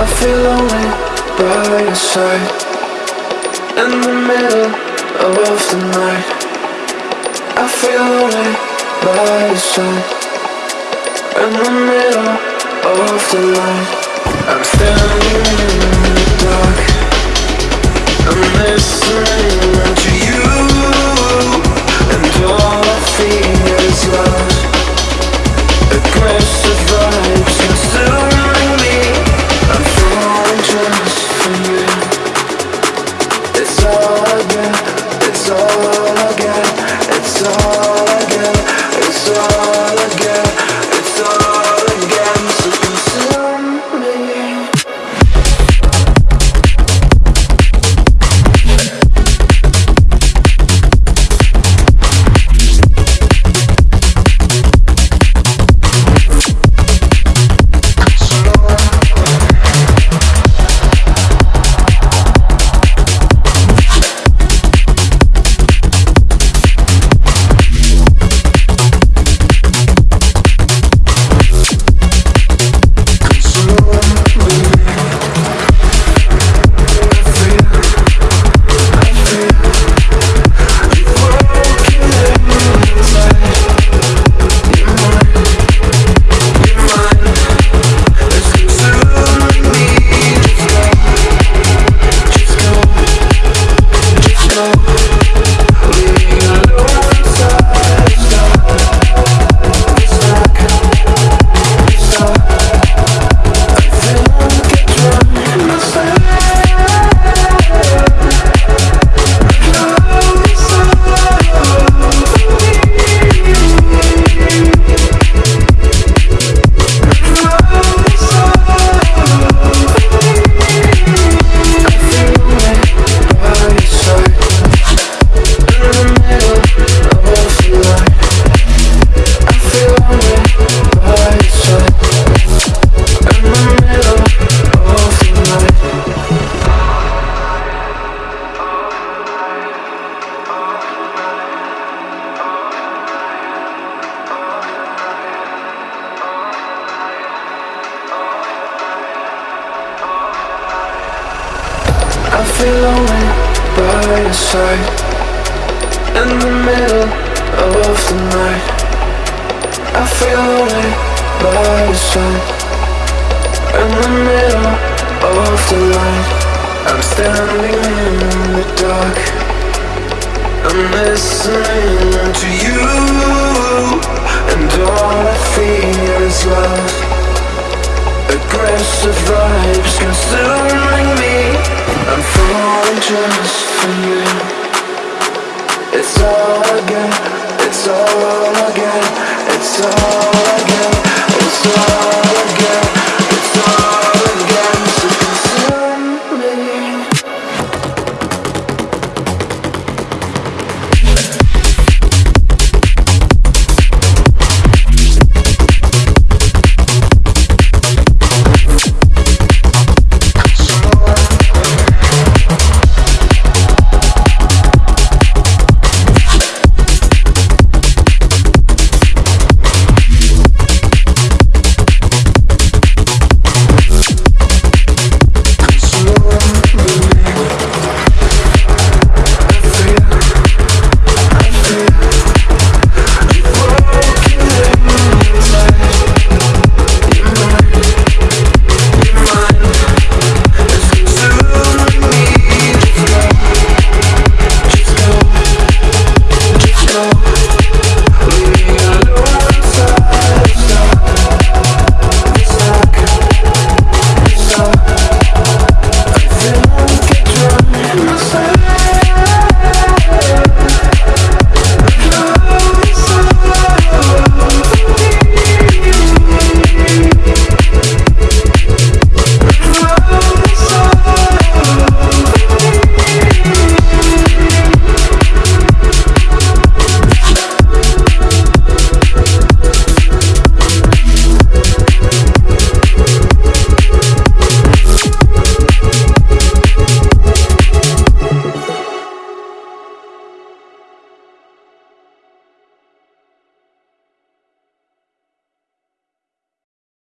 I feel lonely by your side. In the middle of the night. I feel lonely by your side. In the middle of the night. I'm standing in the dark. I'm listening to It's all I it's all I feel lonely by your side. In the middle of the night. I feel lonely by your side. In the middle of the light I'm standing in the dark. I'm listening to you. And all I feel is love. Aggressive vibes It's